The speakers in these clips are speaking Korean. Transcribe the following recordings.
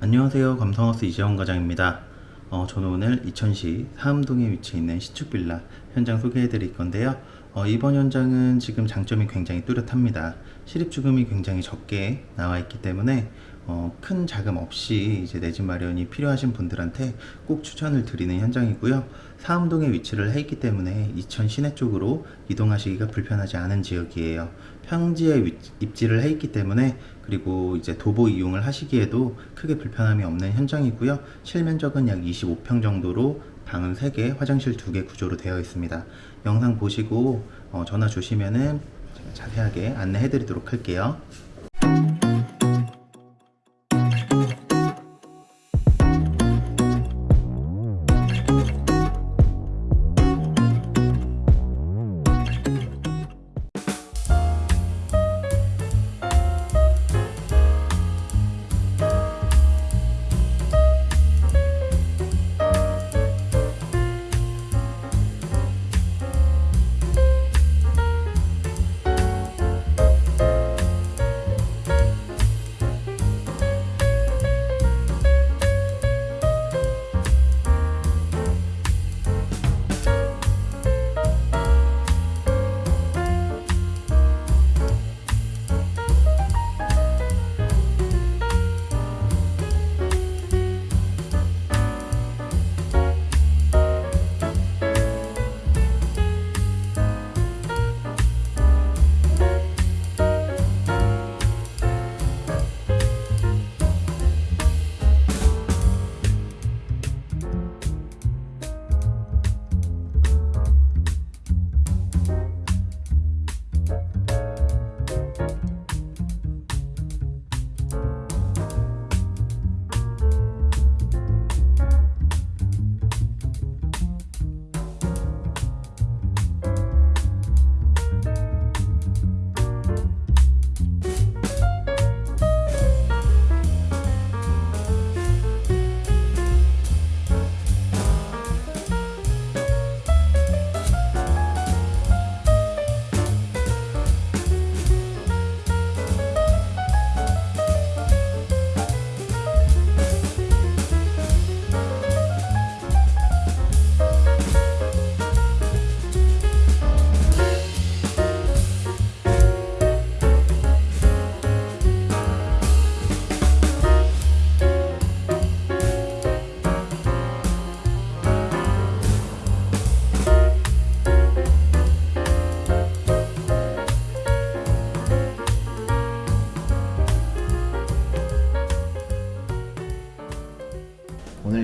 안녕하세요. 감성하우스 이재원 과장입니다. 어, 저는 오늘 이천시 사암동에 위치해 있는 시축빌라 현장 소개해 드릴 건데요 어, 이번 현장은 지금 장점이 굉장히 뚜렷합니다. 실입주금이 굉장히 적게 나와 있기 때문에 어, 큰 자금 없이 이제 내 집 마련이 필요하신 분들한테 꼭 추천을 드리는 현장이고요. 사암동에 위치를 해 있기 때문에 이천 시내 쪽으로 이동하시기가 불편하지 않은 지역이에요. 평지에 위- 입지를 해 있기 때문에 그리고 이제 도보 이용을 하시기에도 크게 불편함이 없는 현장이고요. 실면적은 약 25평 정도로 방은 3개, 화장실 2개 구조로 되어 있습니다. 영상 보시고 어, 전화 주시면은 자세하게 안내해 드리도록 할게요.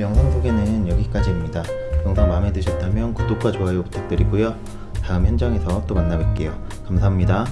영상 소개는 여기까지입니다. 영상 마음에 드셨다면 구독과 좋아요 부탁드리고요. 다음 현장에서 또 만나 뵐게요. 감사합니다.